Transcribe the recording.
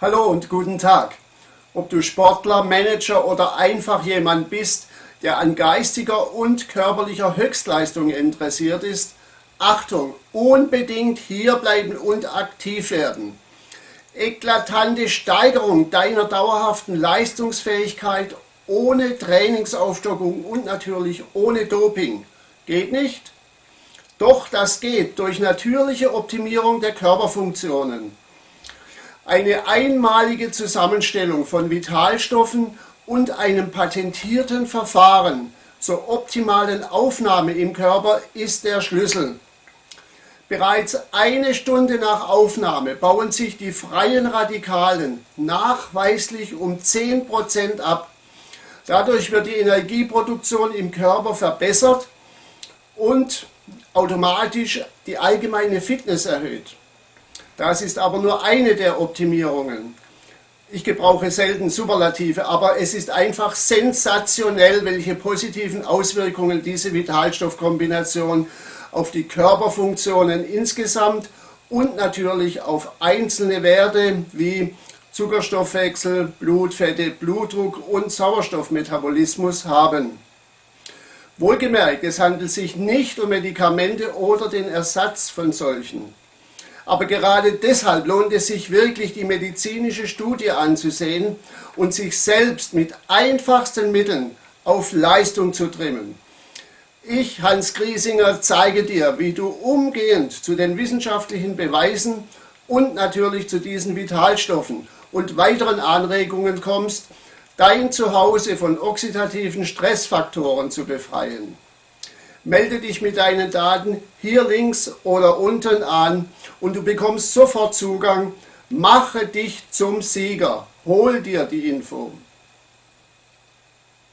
Hallo und guten Tag. Ob du Sportler, Manager oder einfach jemand bist, der an geistiger und körperlicher Höchstleistung interessiert ist, Achtung, unbedingt hierbleiben und aktiv werden. Eklatante Steigerung deiner dauerhaften Leistungsfähigkeit ohne Trainingsaufstockung und natürlich ohne Doping. Geht nicht? Doch das geht durch natürliche Optimierung der Körperfunktionen. Eine einmalige Zusammenstellung von Vitalstoffen und einem patentierten Verfahren zur optimalen Aufnahme im Körper ist der Schlüssel. Bereits eine Stunde nach Aufnahme bauen sich die freien Radikalen nachweislich um 10% ab. Dadurch wird die Energieproduktion im Körper verbessert und automatisch die allgemeine Fitness erhöht. Das ist aber nur eine der Optimierungen. Ich gebrauche selten Superlative, aber es ist einfach sensationell, welche positiven Auswirkungen diese Vitalstoffkombination auf die Körperfunktionen insgesamt und natürlich auf einzelne Werte wie Zuckerstoffwechsel, Blutfette, Blutdruck und Sauerstoffmetabolismus haben. Wohlgemerkt, es handelt sich nicht um Medikamente oder den Ersatz von solchen. Aber gerade deshalb lohnt es sich wirklich, die medizinische Studie anzusehen und sich selbst mit einfachsten Mitteln auf Leistung zu trimmen. Ich, Hans Griesinger, zeige dir, wie du umgehend zu den wissenschaftlichen Beweisen und natürlich zu diesen Vitalstoffen und weiteren Anregungen kommst, dein Zuhause von oxidativen Stressfaktoren zu befreien. Melde dich mit deinen Daten hier links oder unten an und du bekommst sofort Zugang. Mache dich zum Sieger. Hol dir die Info.